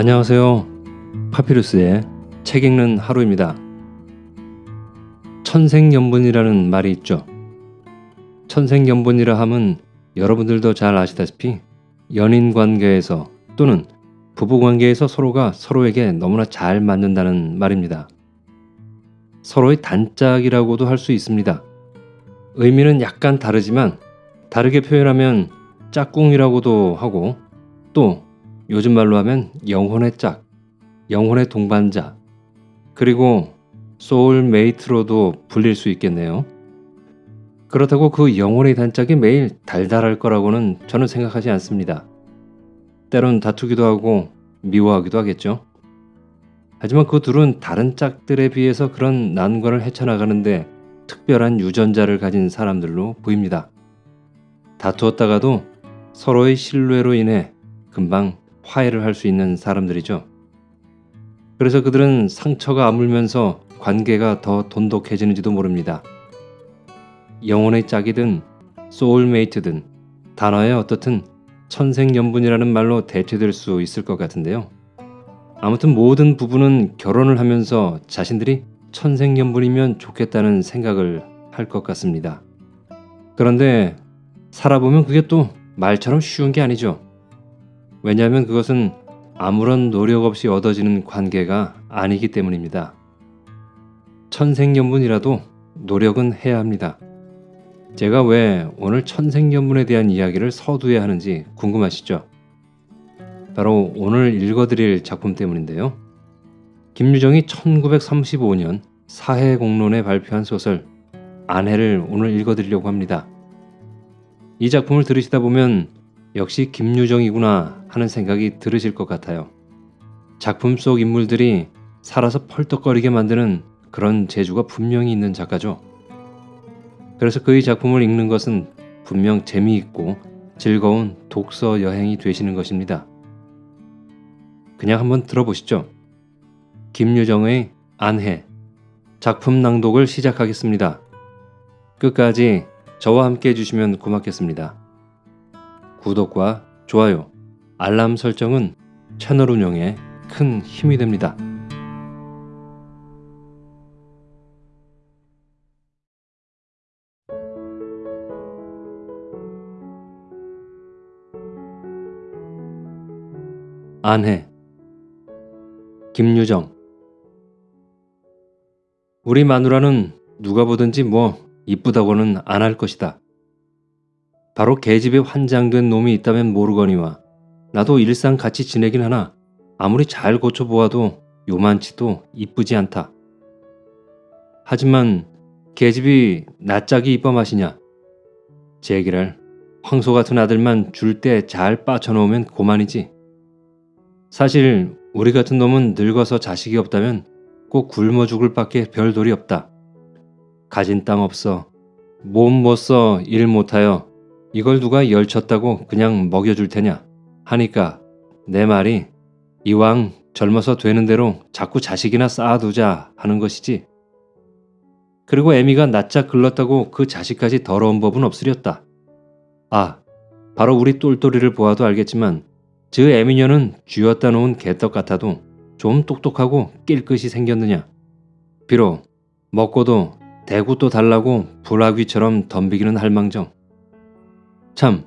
안녕하세요. 파피루스의 책 읽는 하루입니다. 천생연분이라는 말이 있죠. 천생연분이라 함은 여러분들도 잘 아시다시피 연인 관계에서 또는 부부 관계에서 서로가 서로에게 너무나 잘 맞는다는 말입니다. 서로의 단짝이라고도 할 수 있습니다. 의미는 약간 다르지만 다르게 표현하면 짝꿍이라고도 하고 또 요즘 말로 하면 영혼의 짝, 영혼의 동반자, 그리고 소울메이트로도 불릴 수 있겠네요. 그렇다고 그 영혼의 단짝이 매일 달달할 거라고는 저는 생각하지 않습니다. 때론 다투기도 하고 미워하기도 하겠죠. 하지만 그 둘은 다른 짝들에 비해서 그런 난관을 헤쳐나가는데 특별한 유전자를 가진 사람들로 보입니다. 다투었다가도 서로의 신뢰로 인해 금방 화해를 할 수 있는 사람들이죠. 그래서 그들은 상처가 아물면서 관계가 더 돈독해지는지도 모릅니다. 영혼의 짝이든 소울메이트든 단어에 어떻든 천생연분이라는 말로 대체될 수 있을 것 같은데요. 아무튼 모든 부부는 결혼을 하면서 자신들이 천생연분이면 좋겠다는 생각을 할 것 같습니다. 그런데 살아보면 그게 또 말처럼 쉬운 게 아니죠. 왜냐하면 그것은 아무런 노력 없이 얻어지는 관계가 아니기 때문입니다. 천생연분이라도 노력은 해야 합니다. 제가 왜 오늘 천생연분에 대한 이야기를 서두에 하는지 궁금하시죠? 바로 오늘 읽어드릴 작품 때문인데요. 김유정이 1935년 사해공론에 발표한 소설 아내를 오늘 읽어드리려고 합니다. 이 작품을 들으시다 보면 역시 김유정이구나 하는 생각이 들으실 것 같아요. 작품 속 인물들이 살아서 펄떡거리게 만드는 그런 재주가 분명히 있는 작가죠. 그래서 그의 작품을 읽는 것은 분명 재미있고 즐거운 독서 여행이 되시는 것입니다. 그냥 한번 들어보시죠. 김유정의 안해 작품 낭독을 시작하겠습니다. 끝까지 저와 함께 해주시면 고맙겠습니다. 구독과 좋아요, 알람 설정은 채널 운영에 큰 힘이 됩니다. 안해 김유정 우리 마누라는 누가 보든지 뭐 이쁘다고는 안 할 것이다. 바로 계집에 환장된 놈이 있다면 모르거니와 나도 일상 같이 지내긴 하나 아무리 잘 고쳐보아도 요만치도 이쁘지 않다. 하지만 계집이 낯짝이 이뻐 마시냐? 제기를 황소 같은 아들만 줄 때 잘 빠쳐놓으면 고만이지. 사실 우리 같은 놈은 늙어서 자식이 없다면 꼭 굶어 죽을 밖에 별 돌이 없다. 가진 땅 없어. 몸 못 써 일 못하여 이걸 누가 열쳤다고 그냥 먹여줄 테냐 하니까 내 말이 이왕 젊어서 되는 대로 자꾸 자식이나 쌓아두자 하는 것이지. 그리고 애미가 낯짝 글렀다고 그 자식까지 더러운 법은 없으렸다. 아, 바로 우리 똘똘이를 보아도 알겠지만 저 애미녀는 쥐었다 놓은 개떡 같아도 좀 똑똑하고 낄끗이 생겼느냐. 비록 먹고도 대구 또 달라고 불화귀처럼 덤비기는 할망정. 참,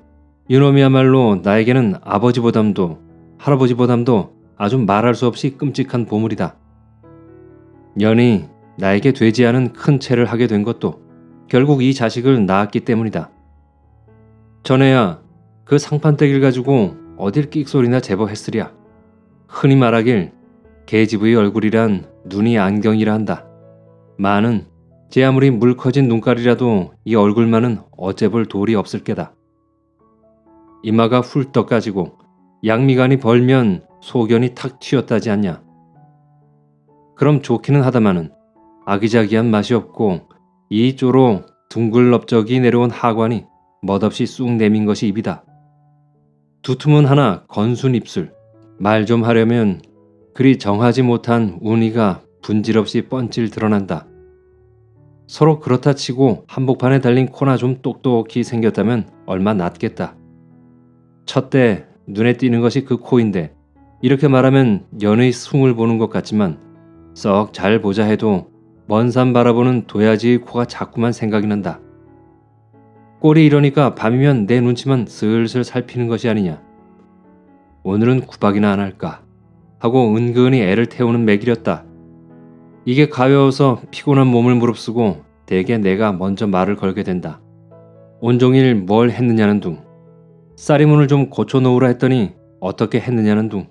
이놈이야말로 나에게는 아버지보담도 할아버지보담도 아주 말할 수 없이 끔찍한 보물이다. 년이 나에게 되지 않은 큰 채를 하게 된 것도 결국 이 자식을 낳았기 때문이다. 전에야 그 상판떼기를 가지고 어딜 끽소리나 제법 했으랴. 흔히 말하길 계집의 얼굴이란 눈이 안경이라 한다. 많은 제 아무리 물 커진 눈깔이라도 이 얼굴만은 어째 볼 돌이 없을 게다. 이마가 훌떡 까지고 양미간이 벌면 소견이 탁 튀었다지 않냐. 그럼 좋기는 하다마는 아기자기한 맛이 없고 이쪼로 둥글럽적이 내려온 하관이 멋없이 쑥 내민 것이 입이다. 두툼은 하나 건순 입술, 말 좀 하려면 그리 정하지 못한 운이가 분질없이 뻔질 드러난다. 서로 그렇다 치고 한복판에 달린 코나 좀 똑똑히 생겼다면 얼마 낫겠다. 첫때 눈에 띄는 것이 그 코인데 이렇게 말하면 연의 숭을 보는 것 같지만 썩 잘 보자 해도 먼 산 바라보는 도야지의 코가 자꾸만 생각이 난다. 꼴이 이러니까 밤이면 내 눈치만 슬슬 살피는 것이 아니냐. 오늘은 구박이나 안 할까 하고 은근히 애를 태우는 매길이었다. 이게 가벼워서 피곤한 몸을 무릅쓰고 대개 내가 먼저 말을 걸게 된다. 온종일 뭘 했느냐는 둥. 쌀이문을 좀 고쳐놓으라 했더니 어떻게 했느냐는 둥.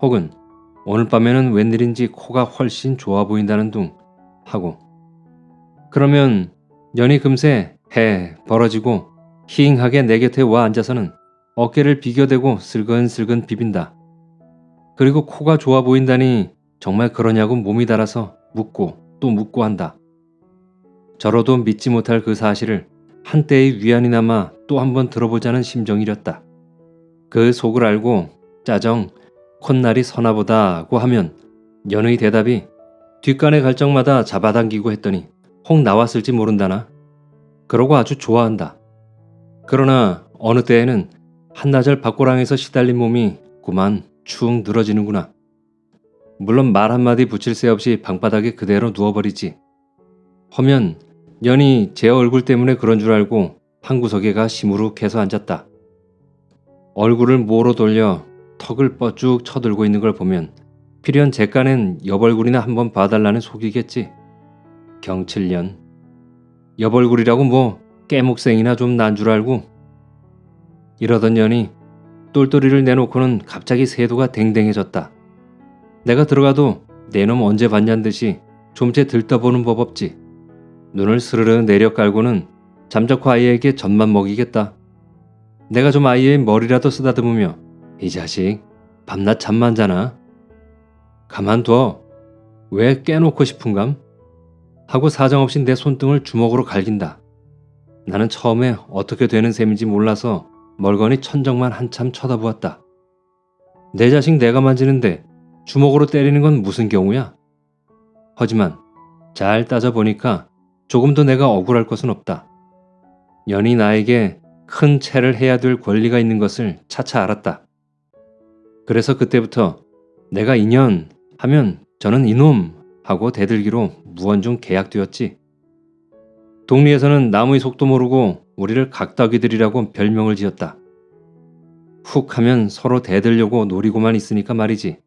혹은 오늘 밤에는 웬일인지 코가 훨씬 좋아 보인다는 둥 하고 그러면 연이 금세 해 벌어지고 희잉하게 내 곁에 와 앉아서는 어깨를 비교대고 슬근슬근 비빈다. 그리고 코가 좋아 보인다니 정말 그러냐고 몸이 달아서 묻고 또 묻고 한다. 저로도 믿지 못할 그 사실을 한때의 위안이 남아 또 한번 들어보자는 심정이렸다. 그 속을 알고 짜정 콧날이 서나보다고 하면 연의 대답이 뒷간에 갈 적마다 잡아당기고 했더니 혹 나왔을지 모른다나. 그러고 아주 좋아한다. 그러나 어느 때에는 한나절 밖고랑에서 시달린 몸이 그만 축 늘어지는구나. 물론 말 한마디 붙일 새 없이 방바닥에 그대로 누워버리지. 허면 연이 제 얼굴 때문에 그런 줄 알고 한 구석에 가 시무룩해서 앉았다. 얼굴을 모로 돌려 턱을 뻗쭉 쳐들고 있는 걸 보면 필연 제 깐엔 옆얼굴이나 한번 봐달라는 속이겠지. 경칠년. 옆얼굴이라고 뭐 깨목생이나 좀 난 줄 알고. 이러던 년이 똘똘이를 내놓고는 갑자기 세도가 댕댕해졌다. 내가 들어가도 내 놈 언제 봤냔 듯이 좀째 들떠보는 법 없지. 눈을 스르르 내려 깔고는 잠적호 아이에게 젖만 먹이겠다. 내가 좀 아이의 머리라도 쓰다듬으며 이 자식 밤낮 잠만 자나? 가만둬. 왜 깨놓고 싶은감? 하고 사정없이 내 손등을 주먹으로 갈긴다. 나는 처음에 어떻게 되는 셈인지 몰라서 멀거니 천정만 한참 쳐다보았다. 내 자식 내가 만지는데 주먹으로 때리는 건 무슨 경우야? 하지만 잘 따져보니까 조금 더 내가 억울할 것은 없다. 연이 나에게 큰 채를 해야 될 권리가 있는 것을 차차 알았다. 그래서 그때부터 내가 인연 하면 저는 이놈 하고 대들기로 무언중 계약되었지. 동리에서는 나무의 속도 모르고 우리를 각덕이들이라고 별명을 지었다. 훅 하면 서로 대들려고 노리고만 있으니까 말이지.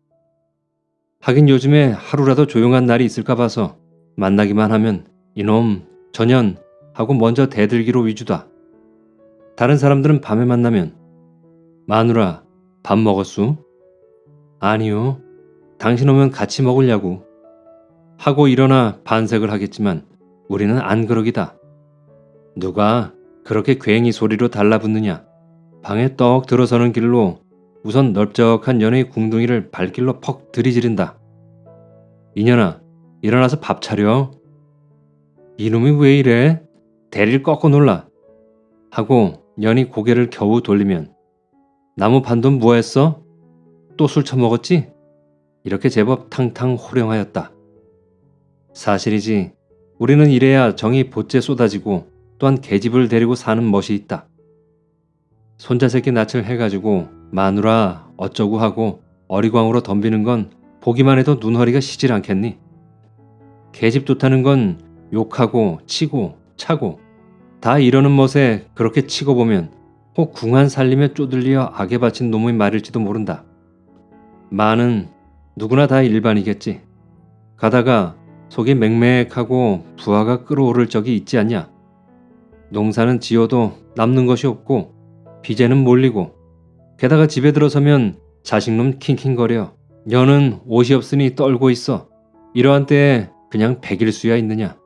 하긴 요즘에 하루라도 조용한 날이 있을까 봐서 만나기만 하면 이놈, 전연 하고 먼저 대들기로 위주다. 다른 사람들은 밤에 만나면 마누라 밥 먹었수? 아니요. 당신 오면 같이 먹으려고. 하고 일어나 반색을 하겠지만 우리는 안 그러기다. 누가 그렇게 괜히 소리로 달라붙느냐. 방에 떡 들어서는 길로 우선 넓적한 연의 궁둥이를 발길로 퍽 들이지른다. 이년아 일어나서 밥 차려. 이놈이 왜 이래? 대리를 꺾어 놀라. 하고 연이 고개를 겨우 돌리면 나무 반돈 뭐했어? 또 술 처먹었지? 이렇게 제법 탕탕 호령하였다. 사실이지 우리는 이래야 정이 보째 쏟아지고 또한 계집을 데리고 사는 멋이 있다. 손자 새끼 낯을 해가지고 마누라 어쩌고 하고 어리광으로 덤비는 건 보기만 해도 눈허리가 시질 않겠니? 계집 좋다는 건 욕하고 치고 차고 다 이러는 멋에 그렇게 치고 보면 혹 궁한 살림에 쪼들리어 악에 바친 놈의 말일지도 모른다. 마는 누구나 다 일반이겠지. 가다가 속이 맹맥하고 부하가 끓어오를 적이 있지 않냐. 농사는 지어도 남는 것이 없고 비제는 몰리고 게다가 집에 들어서면 자식놈 킹킹거려 여는 옷이 없으니 떨고 있어. 이러한 때에 그냥 백일수야 있느냐.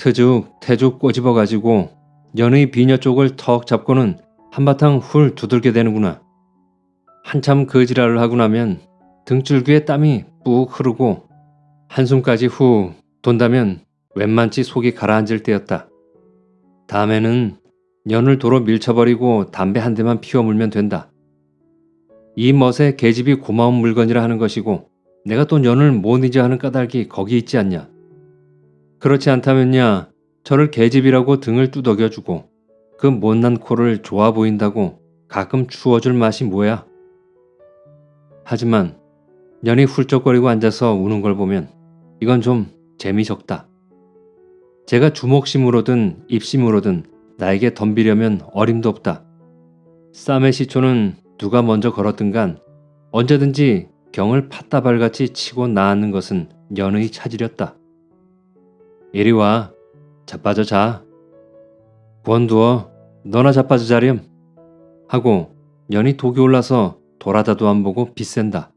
트죽 태죽 꼬집어 가지고 연의 비녀 쪽을 턱 잡고는 한바탕 훌 두들게 되는구나. 한참 그 지랄을 하고 나면 등줄기에 땀이 뿍 흐르고 한숨까지 후 돈다면 웬만치 속이 가라앉을 때였다. 다음에는 연을 도로 밀쳐버리고 담배 한 대만 피워 물면 된다. 이 멋에 계집이 고마운 물건이라 하는 것이고 내가 또 연을 못 잊어 하는 까닭이 거기 있지 않냐. 그렇지 않다면야 저를 계집이라고 등을 두덕여주고 그 못난 코를 좋아 보인다고 가끔 추워줄 맛이 뭐야. 하지만 년이 훌쩍거리고 앉아서 우는 걸 보면 이건 좀 재미 적다. 제가 주먹심으로든 입심으로든 나에게 덤비려면 어림도 없다. 쌈의 시초는 누가 먼저 걸었든 간 언제든지 경을 팥다발같이 치고 나앉는 것은 연의 차지렸다. 이리 와. 자빠져 자. 권두어. 너나 자빠져 자렴. 하고 연이 독이 올라서 돌아다도 안 보고 빗센다.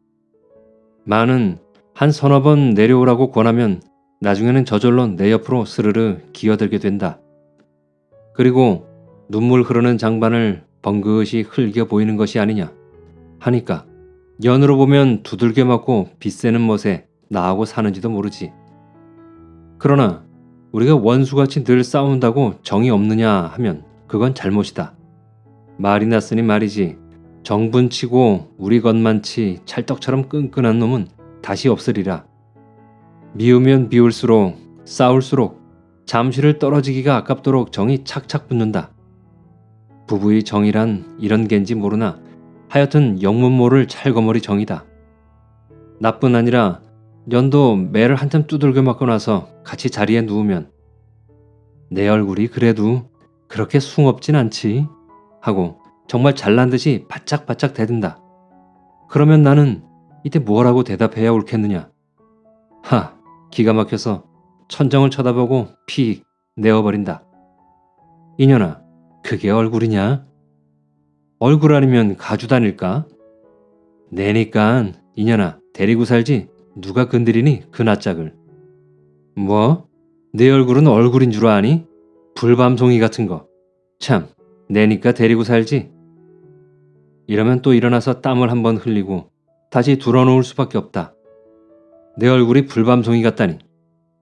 마는 한 서너 번 내려오라고 권하면 나중에는 저절로 내 옆으로 스르르 기어들게 된다. 그리고 눈물 흐르는 장반을 번긋이 흘겨 보이는 것이 아니냐 하니까 연으로 보면 두들겨 맞고 빗새는 멋에 나하고 사는지도 모르지. 그러나 우리가 원수같이 늘 싸운다고 정이 없느냐 하면 그건 잘못이다. 말이 났으니 말이지 정분치고 우리 것만치 찰떡처럼 끈끈한 놈은 다시 없으리라. 미우면 미울수록 싸울수록 잠시를 떨어지기가 아깝도록 정이 착착 붙는다. 부부의 정이란 이런 겐지 모르나 하여튼 영문 모를 찰거머리 정이다. 나뿐 아니라 연도 매를 한참 두들겨 맞고 나서 같이 자리에 누우면 내 얼굴이 그래도 그렇게 숭업진 않지 하고 정말 잘난 듯이 바짝바짝 대든다. 그러면 나는 이때 뭐라고 대답해야 옳겠느냐? 하, 기가 막혀서 천정을 쳐다보고 픽 내어버린다. 이년아, 그게 얼굴이냐? 얼굴 아니면 가주 다닐까? 내니깐 이년아 데리고 살지 누가 건드리니 그 낯짝을. 뭐? 내 얼굴은 얼굴인 줄 아니? 불밤송이 같은 거. 참, 내니까 데리고 살지. 이러면 또 일어나서 땀을 한번 흘리고 다시 둘어놓을 수밖에 없다. 내 얼굴이 불밤송이 같다니.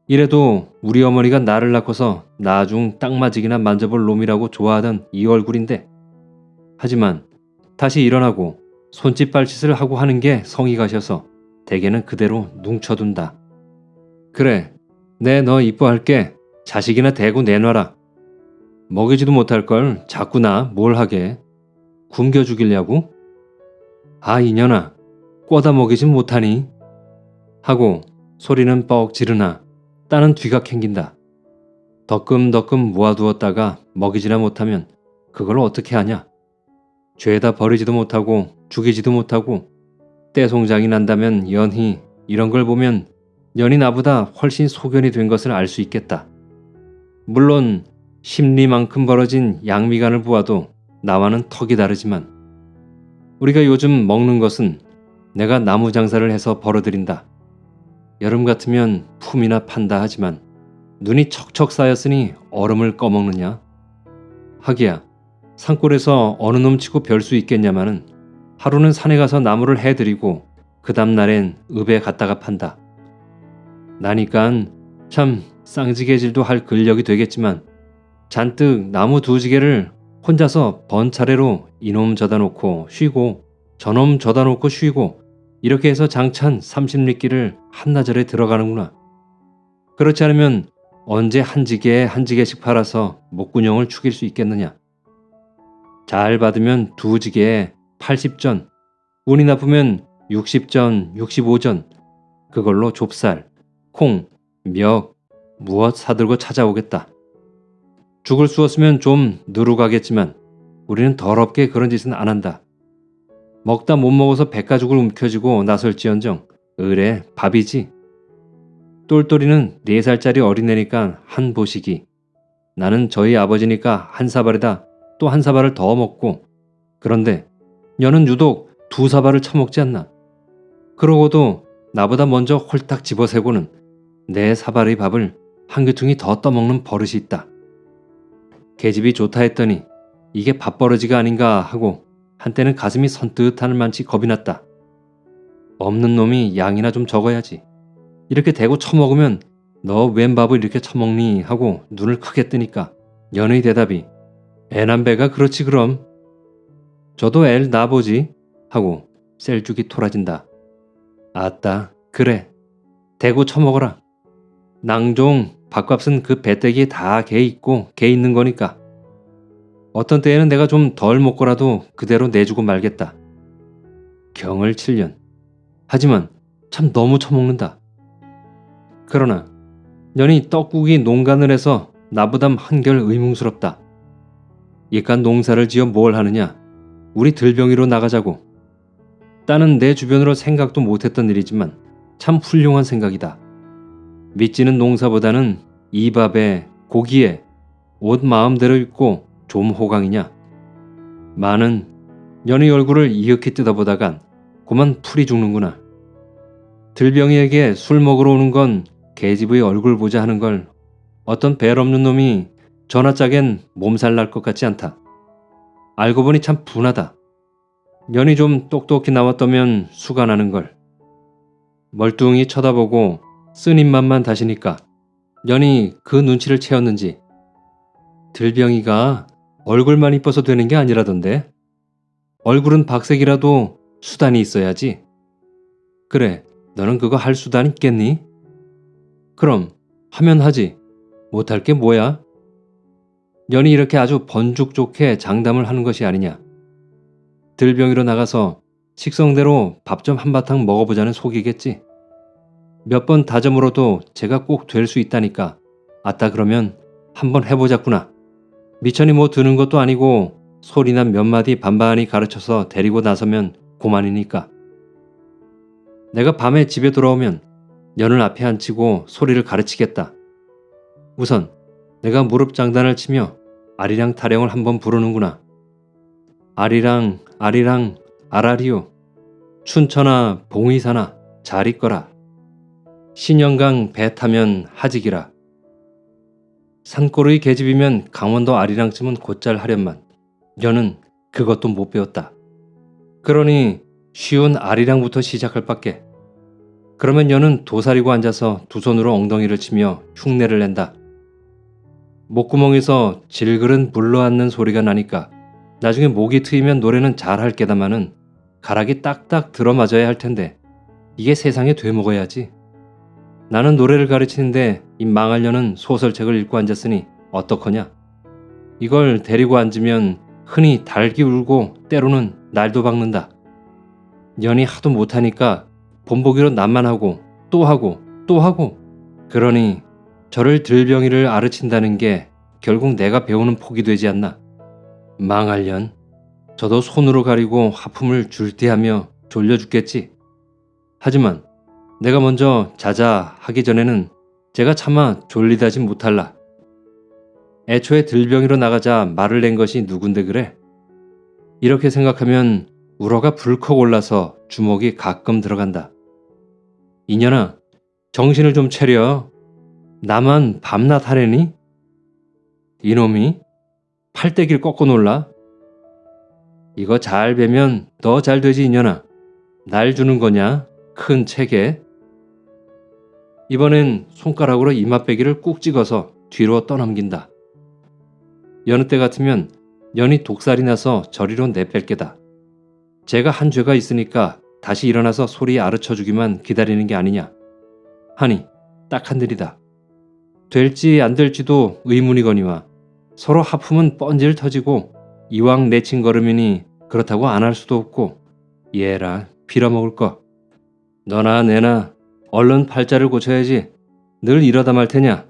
이래도 우리 어머니가 나를 낳고서 나중 땅맞이기나 만져볼 놈이라고 좋아하던 이 얼굴인데 하지만 다시 일어나고 손짓 발짓을 하고 하는 게 성이 가셔서 대개는 그대로 뭉쳐둔다. 그래, 내 너 이뻐할게. 자식이나 대고 내놔라. 먹이지도 못할 걸 자꾸 나 뭘 하게. 굶겨 죽이려고? 아 이년아, 꿔다 먹이지 못하니? 하고 소리는 뻑 지르나 따는 뒤가 캥긴다. 덕금덕금 모아두었다가 먹이지나 못하면 그걸 어떻게 하냐? 죄다 버리지도 못하고 죽이지도 못하고 떼송장이 난다면 연희 이런 걸 보면 연이 나보다 훨씬 소견이 된 것을 알 수 있겠다. 물론 심리만큼 벌어진 양미간을 보아도 나와는 턱이 다르지만 우리가 요즘 먹는 것은 내가 나무 장사를 해서 벌어들인다. 여름 같으면 품이나 판다 하지만 눈이 척척 쌓였으니 얼음을 꺼먹느냐? 하기야 산골에서 어느 놈 치고 별 수 있겠냐마는 하루는 산에 가서 나무를 해드리고 그 다음날엔 읍에 갔다가 판다. 나니깐 참 쌍지개질도 할 근력이 되겠지만 잔뜩 나무 두 지개를 혼자서 번차례로 이놈 져다 놓고 쉬고 저놈 져다 놓고 쉬고 이렇게 해서 장찬 30리끼를 한나절에 들어가는구나. 그렇지 않으면 언제 한 지게에 한 지게씩 팔아서 목구녕을 축일 수 있겠느냐. 잘 받으면 두 지게에 80전, 운이 나쁘면 60전, 65전, 그걸로 좁쌀, 콩, 멱, 무엇 사들고 찾아오겠다. 죽을 수 없으면 좀 누르가겠지만 우리는 더럽게 그런 짓은 안 한다. 먹다 못 먹어서 백가죽을 움켜쥐고 나설지언정 을에 밥이지. 똘똘이는 4살짜리 어린애니까 한 보시기. 나는 저희 아버지니까 한 사발에다 또 한 사발을 더 먹고 그런데 여는 유독 두 사발을 처먹지 않나. 그러고도 나보다 먼저 홀딱 집어세고는 내 사발의 밥을 한 귀퉁이 더 떠먹는 버릇이 있다. 계집이 좋다 했더니 이게 밥버러지가 아닌가 하고 한때는 가슴이 선뜻하는 만치 겁이 났다. 없는 놈이 양이나 좀 적어야지. 이렇게 대고 처먹으면 너 웬 밥을 이렇게 처먹니 하고 눈을 크게 뜨니까 연의 대답이 애남배가 그렇지 그럼. 저도 엘 나보지 하고 셀죽이 토라진다. 아따 그래 대고 처먹어라. 낭종 밥값은 그 배때기에 다개 있고 개 있는 거니까. 어떤 때에는 내가 좀 덜 먹고라도 그대로 내주고 말겠다. 경을 7년 하지만 참 너무 처먹는다. 그러나 년이 떡국이 농간을 해서 나보다 한결 의문스럽다. 이깟 농사를 지어 뭘 하느냐? 우리 들병이로 나가자고. 따는 내 주변으로 생각도 못했던 일이지만 참 훌륭한 생각이다. 믿지는 농사보다는 이 밥에 고기에 옷 마음대로 입고 좀 호강이냐. 많은 년의 얼굴을 이윽히 뜯어보다간 그만 풀이 죽는구나. 들병이에게 술 먹으러 오는 건 계집의 얼굴 보자 하는 걸 어떤 벨 없는 놈이 전화 짝엔 몸살 날 것 같지 않다. 알고 보니 참 분하다. 년이 좀 똑똑히 나왔다면 수가 나는 걸. 멀뚱히 쳐다보고 쓴 입맛만 다시니까 년이 그 눈치를 채웠는지 들병이가 얼굴만 이뻐서 되는 게 아니라던데 얼굴은 박색이라도 수단이 있어야지. 그래, 너는 그거 할 수단 있겠니? 그럼 하면 하지. 못할 게 뭐야? 년이 이렇게 아주 번죽 좋게 장담을 하는 것이 아니냐. 들병이로 나가서 식성대로 밥 좀 한바탕 먹어보자는 속이겠지. 몇 번 다짐으로도 제가 꼭 될 수 있다니까. 아따 그러면 한번 해보자꾸나. 미천이 뭐 드는 것도 아니고 소리나 몇 마디 반반히 가르쳐서 데리고 나서면 고만이니까. 내가 밤에 집에 돌아오면 년을 앞에 앉히고 소리를 가르치겠다. 우선 내가 무릎 장단을 치며 아리랑 타령을 한번 부르는구나. 아리랑 아리랑 아라리요. 춘천아 봉의사나 잘 있거라. 신영강 배 타면 하직이라. 산골의 계집이면 강원도 아리랑쯤은 곧잘 하련만 여는 그것도 못 배웠다. 그러니 쉬운 아리랑부터 시작할 밖에. 그러면 여는 도사리고 앉아서 두 손으로 엉덩이를 치며 흉내를 낸다. 목구멍에서 질그른 불러앉는 소리가 나니까 나중에 목이 트이면 노래는 잘할 게다마는 가락이 딱딱 들어맞아야 할 텐데 이게 세상에 되먹어야지. 나는 노래를 가르치는데 이 망할려는 소설책을 읽고 앉았으니 어떡하냐. 이걸 데리고 앉으면 흔히 달기 울고 때로는 날도 박는다. 년이 하도 못하니까 본보기로 남만 하고 또 하고 또 하고 그러니 저를 들병이를 아르친다는 게 결국 내가 배우는 폭이 되지 않나. 망할년. 저도 손으로 가리고 하품을 줄대하며 졸려 죽겠지. 하지만 내가 먼저 자자 하기 전에는 제가 차마 졸리다지 못할라. 애초에 들병이로 나가자 말을 낸 것이 누군데 그래? 이렇게 생각하면 우러가 불컥 올라서 주먹이 가끔 들어간다. 이년아, 정신을 좀 차려. 나만 밤낮 하래니? 이놈이 팔대기를 꺾어 놀라. 이거 잘 베면 너 잘 되지 이년아. 날 주는 거냐? 큰 책에. 이번엔 손가락으로 이맛배기를 꾹 찍어서 뒤로 떠넘긴다. 여느 때 같으면 연이 독살이 나서 저리로 내뺄 게다. 제가 한 죄가 있으니까 다시 일어나서 소리 아르쳐주기만 기다리는 게 아니냐. 하니 딱 한들이다. 될지 안 될지도 의문이거니와 서로 하품은 뻔질 터지고 이왕 내친 걸음이니 그렇다고 안 할 수도 없고 얘라 빌어먹을 거. 너나 내나 얼른 팔자를 고쳐야지 늘 이러다 말 테냐.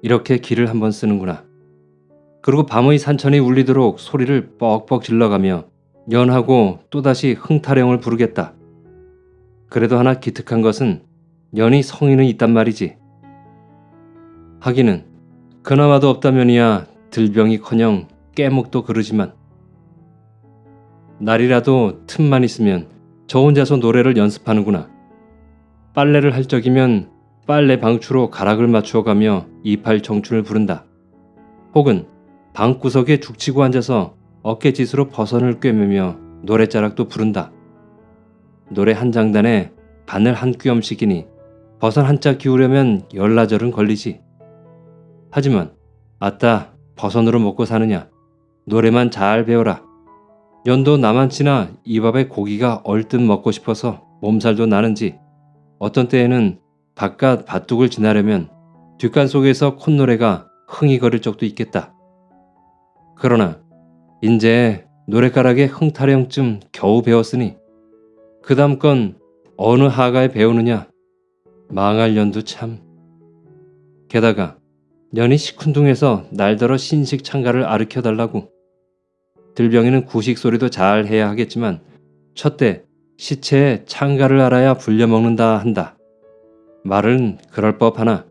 이렇게 길을 한번 쓰는구나. 그리고 밤의 산천이 울리도록 소리를 뻑뻑 질러가며 연하고 또다시 흥타령을 부르겠다. 그래도 하나 기특한 것은 연이 성인은 있단 말이지. 하기는 그나마도 없다면이야 들병이커녕 깨목도 그러지만 날이라도 틈만 있으면 저 혼자서 노래를 연습하는구나. 빨래를 할 적이면 빨래 방추로 가락을 맞추어 가며 이팔 청춘을 부른다. 혹은 방구석에 죽치고 앉아서 어깨짓으로 버선을 꿰매며 노래자락도 부른다. 노래 한 장단에 바늘 한 뼘씩이니 버선 한짝 기우려면 열나절은 걸리지. 하지만 아따 버선으로 먹고 사느냐. 노래만 잘 배워라. 연도 나만치나 이 밥에 고기가 얼뜻 먹고 싶어서 몸살도 나는지 어떤 때에는 바깥 밭둑을 지나려면 뒷간 속에서 콧노래가 흥이 거릴 적도 있겠다. 그러나 인제 노래가락의 흥타령쯤 겨우 배웠으니 그 다음 건 어느 하가에 배우느냐. 망할 년도 참. 게다가 년이 시큰둥해서 날더러 신식 창가를 아르켜달라고. 들병이는 구식 소리도 잘 해야 하겠지만 첫때 시체에 창가를 알아야 불려먹는다 한다. 말은 그럴 법하나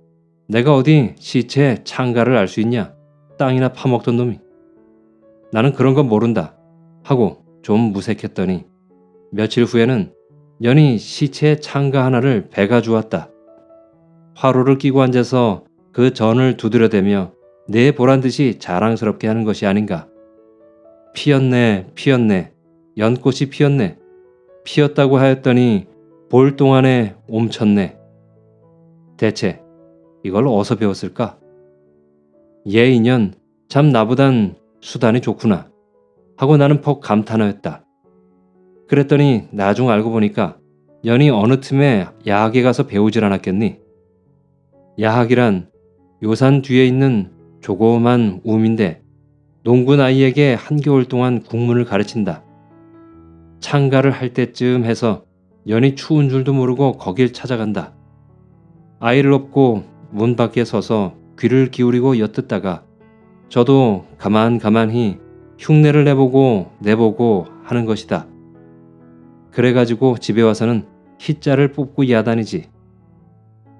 내가 어디 시체에 창가를 알 수 있냐? 땅이나 파먹던 놈이. 나는 그런 건 모른다 하고 좀 무색했더니 며칠 후에는 연이 시체에 창가 하나를 배가 주었다. 화로를 끼고 앉아서 그 전을 두드려대며 내 보란 듯이 자랑스럽게 하는 것이 아닌가. 피었네, 피었네, 연꽃이 피었네. 피었다고 하였더니 볼 동안에 옴쳤네. 대체 이걸 어디서 배웠을까? 얘 인연 참 나보단 수단이 좋구나 하고 나는 퍽 감탄하였다. 그랬더니 나중 알고 보니까 연이 어느 틈에 야학에 가서 배우질 않았겠니? 야학이란 요산 뒤에 있는 조그만 우민데 농군 아이에게 한겨울 동안 국문을 가르친다. 창가를 할 때쯤 해서 연이 추운 줄도 모르고 거길 찾아간다. 아이를 업고 문 밖에 서서 귀를 기울이고 엿듣다가 저도 가만 가만히 흉내를 내보고 내보고 하는 것이다. 그래가지고 집에 와서는 희자를 뽑고 야단이지.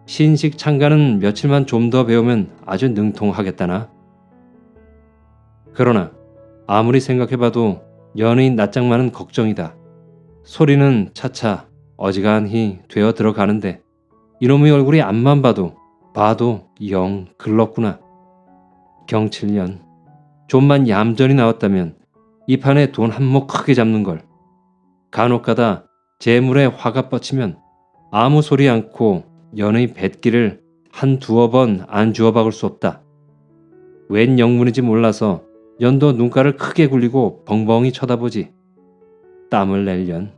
신식 창가는 며칠만 좀 더 배우면 아주 능통하겠다나. 그러나 아무리 생각해봐도 연예인 낯장만은 걱정이다. 소리는 차차 어지간히 되어 들어가는데 이놈의 얼굴이 앞만 봐도 봐도 영 글렀구나. 경칠년 좀만 얌전히 나왔다면 이 판에 돈 한몫 크게 잡는 걸. 간혹가다 재물에 화가 뻗치면 아무 소리 않고 연의 뱃기를 한 두어 번 안 주워 박을 수 없다. 웬 영문인지 몰라서 연도 눈가를 크게 굴리고 벙벙이 쳐다보지. 땀을 낼련.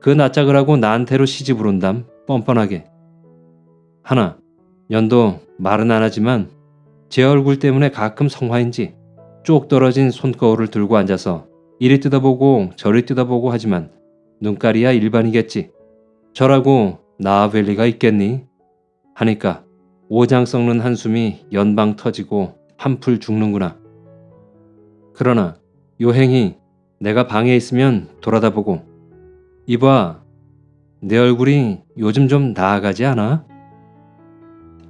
그 낯짝을 하고 나한테로 시집을 온담 뻔뻔하게. 하나, 연도 말은 안 하지만 제 얼굴 때문에 가끔 성화인지 쪽 떨어진 손거울을 들고 앉아서 이리 뜯어보고 저리 뜯어보고 하지만 눈깔이야 일반이겠지. 저라고 나아뵐 리가 있겠니? 하니까 오장 썩는 한숨이 연방 터지고 한풀 죽는구나. 그러나 요행이 내가 방에 있으면 돌아다보고 이봐 내 얼굴이 요즘 좀 나아가지 않아?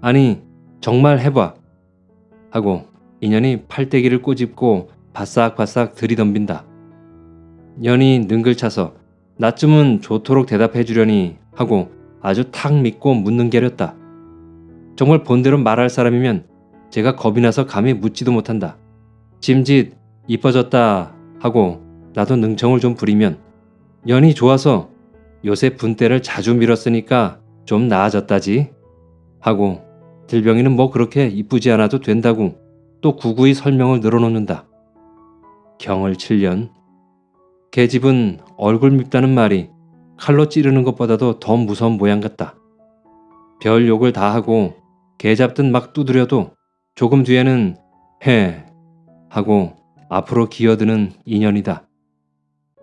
아니 정말 해봐 하고 인연이 팔대기를 꼬집고 바싹바싹 들이덤빈다. 년이 능글차서 나쯤은 좋도록 대답해 주려니 하고 아주 탁 믿고 묻는 게렸다. 정말 본대로 말할 사람이면 제가 겁이 나서 감히 묻지도 못한다. 짐짓 이뻐졌다 하고 나도 능청을 좀 부리면 연이 좋아서 요새 분대를 자주 밀었으니까 좀 나아졌다지 하고 들병이는 뭐 그렇게 이쁘지 않아도 된다고 또 구구이 설명을 늘어놓는다. 경을 7년 계집은 얼굴 밉다는 말이 칼로 찌르는 것보다도 더 무서운 모양 같다. 별 욕을 다 하고 개 잡듯 막 두드려도 조금 뒤에는 해 하고 앞으로 기어드는 인연이다.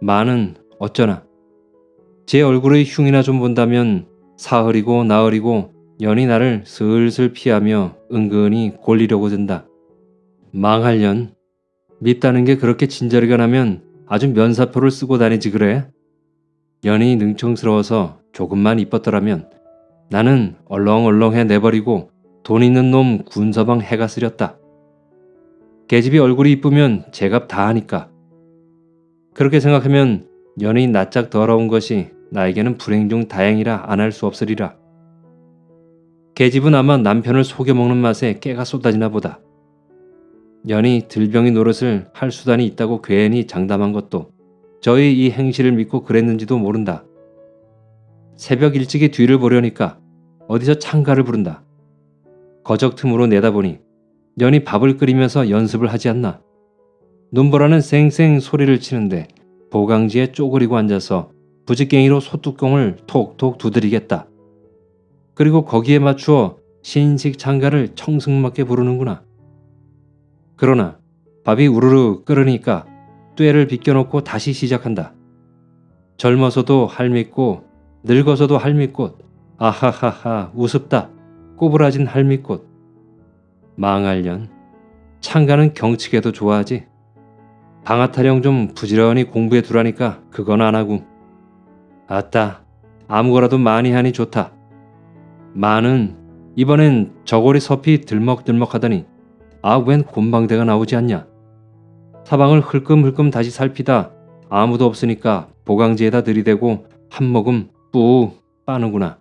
많은 어쩌나 제 얼굴의 흉이나 좀 본다면 사흘이고 나흘이고 연이 나를 슬슬 피하며 은근히 골리려고 든다. 망할 년 밉다는 게 그렇게 진저리가 나면 아주 면사표를 쓰고 다니지 그래? 연이 능청스러워서 조금만 이뻤더라면 나는 얼렁얼렁해 내버리고 돈 있는 놈 군서방 해가 쓰렸다. 계집이 얼굴이 이쁘면 제값 다 하니까. 그렇게 생각하면 연예인 낯짝 더러운 것이 나에게는 불행 중 다행이라 안 할 수 없으리라. 계집은 아마 남편을 속여먹는 맛에 깨가 쏟아지나 보다. 연이 들병이 노릇을 할 수단이 있다고 괜히 장담한 것도 저의 이 행실을 믿고 그랬는지도 모른다. 새벽 일찍이 뒤를 보려니까 어디서 창가를 부른다. 거적 틈으로 내다보니 연이 밥을 끓이면서 연습을 하지 않나. 눈보라는 쌩쌩 소리를 치는데 보강지에 쪼그리고 앉아서 부직갱이로 소뚜껑을 톡톡 두드리겠다. 그리고 거기에 맞추어 신식 창가를 청승맞게 부르는구나. 그러나 밥이 우르르 끓으니까 쇠를 비껴놓고 다시 시작한다. 젊어서도 할밉고 늙어서도 할미꽃. 아하하하 우습다. 꼬부라진 할미꽃. 망할년. 창가는 경치게도 좋아하지. 방아타령 좀 부지런히 공부해 두라니까 그건 안 하고. 아따 아무거라도 많이 하니 좋다. 마는 이번엔 저고리 섭이 들먹들먹하더니 아웬 곤방대가 나오지 않냐. 사방을 흘끔흘끔 다시 살피다 아무도 없으니까 보강지에다 들이대고 한 모금 뿌 빠는구나.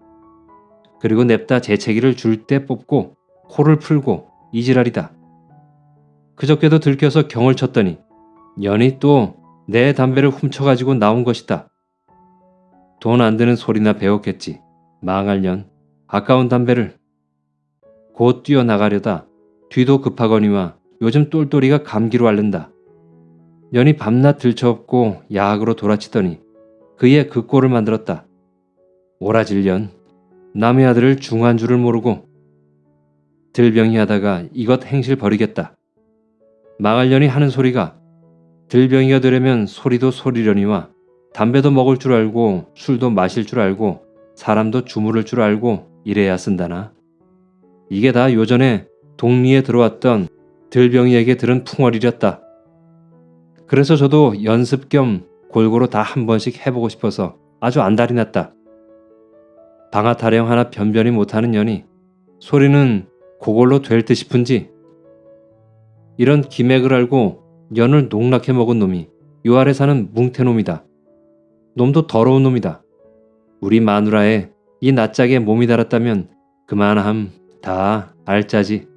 그리고 냅다 재채기를 줄 때 뽑고 코를 풀고 이지랄이다. 그저께도 들켜서 경을 쳤더니 연이 또 내 담배를 훔쳐가지고 나온 것이다. 돈 안 드는 소리나 배웠겠지. 망할 년. 아까운 담배를. 곧 뛰어나가려다 뒤도 급하거니와 요즘 똘똘이가 감기로 앓는다. 연이 밤낮 들쳐업고 야학으로 돌아치더니 그의 그 꼴을 만들었다. 오라질 년. 남의 아들을 중한 줄을 모르고 들병이 하다가 이것 행실 버리겠다. 망할 년이 하는 소리가 들병이가 되려면 소리도 소리려니와 담배도 먹을 줄 알고 술도 마실 줄 알고 사람도 주무를 줄 알고 이래야 쓴다나. 이게 다 요전에 동리에 들어왔던 들병이에게 들은 풍월이렸다. 그래서 저도 연습 겸 골고루 다 한 번씩 해보고 싶어서 아주 안달이 났다. 방아 타령 하나 변변히 못하는 년이 소리는 그걸로 될 듯 싶은지 이런 기맥을 알고 연을 농락해 먹은 놈이 요 아래 사는 뭉태놈이다. 놈도 더러운 놈이다. 우리 마누라에 이 낯짝에 몸이 달았다면 그만함 다 알짜지.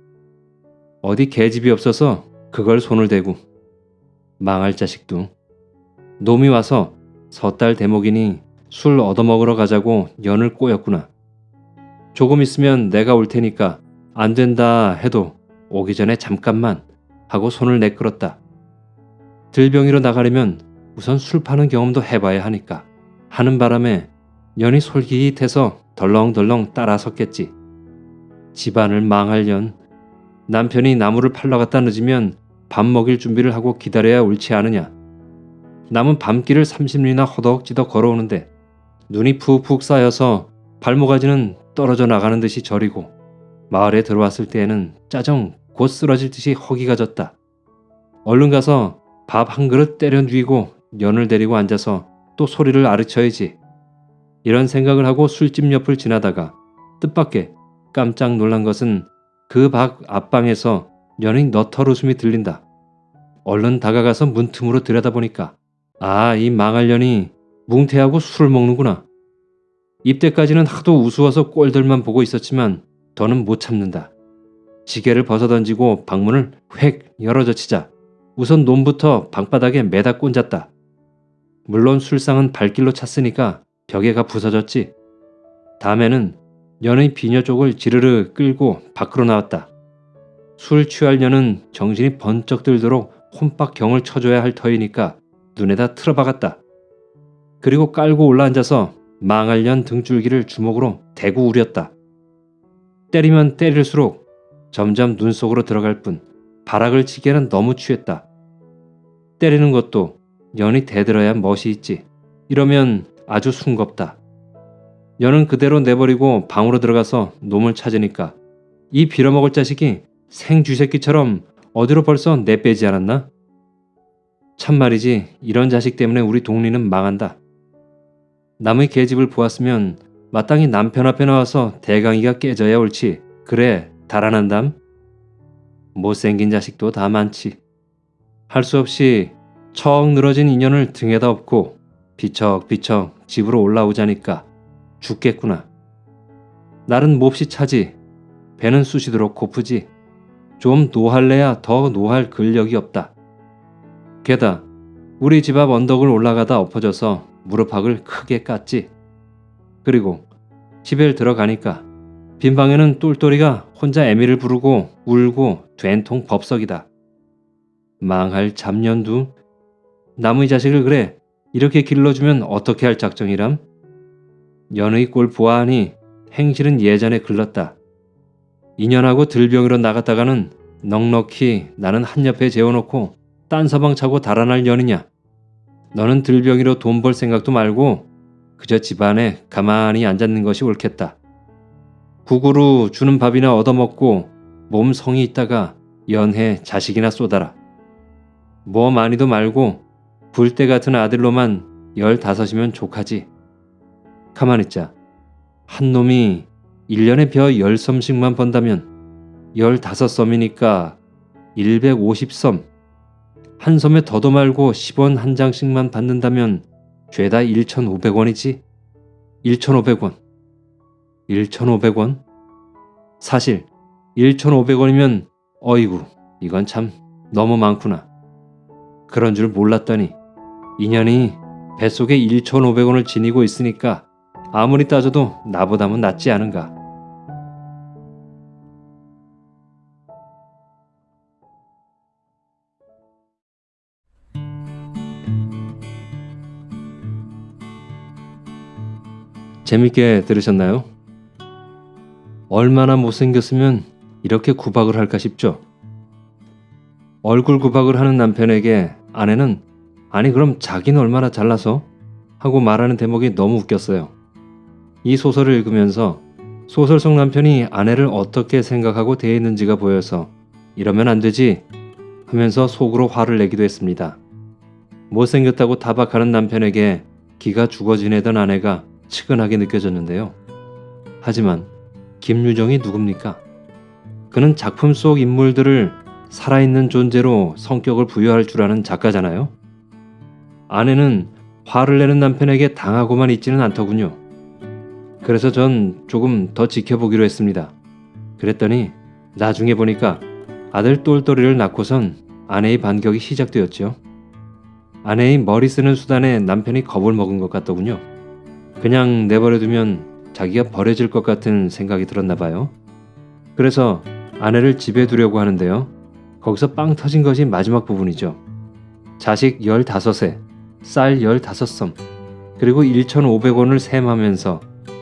어디 계집이 없어서 그걸 손을 대고 망할 자식도 놈이 와서 섣달 대목이니 술 얻어먹으러 가자고 연을 꼬였구나. 조금 있으면 내가 올 테니까 안 된다 해도 오기 전에 잠깐만 하고 손을 내끌었다. 들병이로 나가려면 우선 술 파는 경험도 해봐야 하니까 하는 바람에 연이 솔깃해서 덜렁덜렁 따라섰겠지. 집안을 망할 년 남편이 나무를 팔러 갔다 늦으면 밥 먹일 준비를 하고 기다려야 옳지 않으냐. 남은 밤길을 30리나 허덕지덕 걸어오는데 눈이 푹푹 쌓여서 발모가지는 떨어져 나가는 듯이 저리고 마을에 들어왔을 때에는 짜정 곧 쓰러질 듯이 허기가 졌다. 얼른 가서 밥 한 그릇 때려 누이고 연을 데리고 앉아서 또 소리를 아르쳐야지. 이런 생각을 하고 술집 옆을 지나다가 뜻밖의 깜짝 놀란 것은 그 밖 앞방에서 연의 너털 웃음이 들린다. 얼른 다가가서 문틈으로 들여다보니까 아 이 망할 년이 뭉태하고 술을 먹는구나. 입대까지는 하도 우스워서 꼴들만 보고 있었지만 더는 못 참는다. 지게를 벗어던지고 방문을 획 열어젖히자 우선 놈부터 방바닥에 매다 꼰졌다. 물론 술상은 발길로 찼으니까 벽에가 부서졌지. 다음에는 년의 비녀 쪽을 지르르 끌고 밖으로 나왔다. 술 년은 정신이 번쩍 들도록 혼박 경을 쳐줘야 할 터이니까 눈에다 틀어박았다. 그리고 깔고 올라앉아서 망할 년 등줄기를 주먹으로 대고 우렸다. 때리면 때릴수록 점점 눈 속으로 들어갈 뿐 바락을 치기에는 너무 취했다. 때리는 것도 연이 대들어야 멋이 있지. 이러면 아주 숭겁다. 연은 그대로 내버리고 방으로 들어가서 놈을 찾으니까 이 빌어먹을 자식이 생쥐새끼처럼 어디로 벌써 내빼지 않았나? 참 말이지 이런 자식 때문에 우리 동리는 망한다. 남의 계집을 보았으면 마땅히 남편 앞에 나와서 대강이가 깨져야 옳지. 그래 달아난담? 못생긴 자식도 다 많지. 할 수 없이 척 늘어진 인연을 등에다 업고 비척비척 집으로 올라오자니까 죽겠구나. 날은 몹시 차지. 배는 쑤시도록 고프지. 좀 노할래야 더 노할 근력이 없다. 게다 우리 집 앞 언덕을 올라가다 엎어져서 무릎팍을 크게 깠지. 그리고 집에 들어가니까 빈 방에는 똘똘이가 혼자 애미를 부르고 울고 된통 법석이다. 망할 잡년두. 남의 자식을 그래 이렇게 길러주면 어떻게 할 작정이람? 연의 꼴 보아하니 행실은 예전에 글렀다. 인연하고 들병으로 나갔다가는 넉넉히 나는 한 옆에 재워놓고 딴 서방 차고 달아날 년이냐. 너는 들병이로 돈 벌 생각도 말고 그저 집안에 가만히 앉았는 것이 옳겠다. 국으로 주는 밥이나 얻어먹고 몸 성이 있다가 연해 자식이나 쏟아라. 뭐 많이도 말고 불때 같은 아들로만 열다섯이면 족하지. 가만 있자. 한 놈이 1년에 벼 10섬씩만 번다면 15섬이니까 150섬. 한 섬에 더도 말고 10원 한 장씩만 받는다면 죄다 1,500원이지. 1,500원. 1,500원? 사실 1,500원이면 어이구 이건 참 너무 많구나. 그런 줄 몰랐더니 인연이 뱃속에 1,500원을 지니고 있으니까 아무리 따져도 나보다는 낫지 않은가. 재밌게 들으셨나요? 얼마나 못생겼으면 이렇게 구박을 할까 싶죠. 얼굴 구박을 하는 남편에게 아내는 아니 그럼 자기는 얼마나 잘나서? 하고 말하는 대목이 너무 웃겼어요. 이 소설을 읽으면서 소설 속 남편이 아내를 어떻게 생각하고 대했는지가 보여서 이러면 안 되지 하면서 속으로 화를 내기도 했습니다. 못생겼다고 타박하는 남편에게 기가 죽어 지내던 아내가 측은하게 느껴졌는데요. 하지만 김유정이 누굽니까? 그는 작품 속 인물들을 살아있는 존재로 성격을 부여할 줄 아는 작가잖아요. 아내는 화를 내는 남편에게 당하고만 있지는 않더군요. 그래서 전 조금 더 지켜보기로 했습니다. 그랬더니 나중에 보니까 아들 똘똘이를 낳고선 아내의 반격이 시작되었죠. 아내의 머리 쓰는 수단에 남편이 겁을 먹은 것 같더군요. 그냥 내버려두면 자기가 버려질 것 같은 생각이 들었나 봐요. 그래서 아내를 집에 두려고 하는데요. 거기서 빵 터진 것이 마지막 부분이죠. 자식 15세, 쌀 15섬, 그리고 1,500원을 셈하면서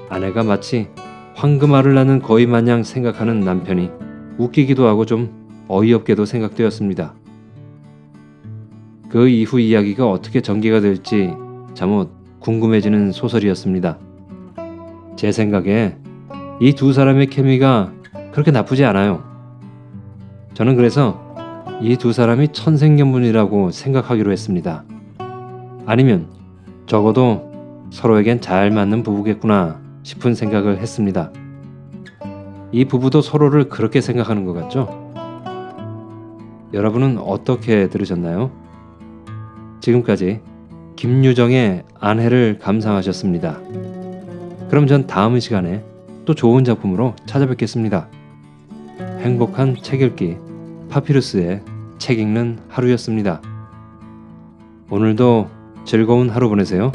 아내가 마치 황금알을 낳는 거위 마냥 생각하는 남편이 웃기기도 하고 좀 어이없게도 생각되었습니다. 그 이후 이야기가 어떻게 전개가 될지 잠옷 궁금해지는 소설이었습니다. 제 생각에 이 두 사람의 케미가 그렇게 나쁘지 않아요. 저는 그래서 이 두 사람이 천생연분이라고 생각하기로 했습니다. 아니면 적어도 서로에겐 잘 맞는 부부겠구나 싶은 생각을 했습니다. 이 부부도 서로를 그렇게 생각하는 것 같죠? 여러분은 어떻게 들으셨나요? 지금까지 김유정의 아내를 감상하셨습니다. 그럼 전 다음 시간에 또 좋은 작품으로 찾아뵙겠습니다. 행복한 책 읽기 파피루스의 책 읽는 하루였습니다. 오늘도 즐거운 하루 보내세요.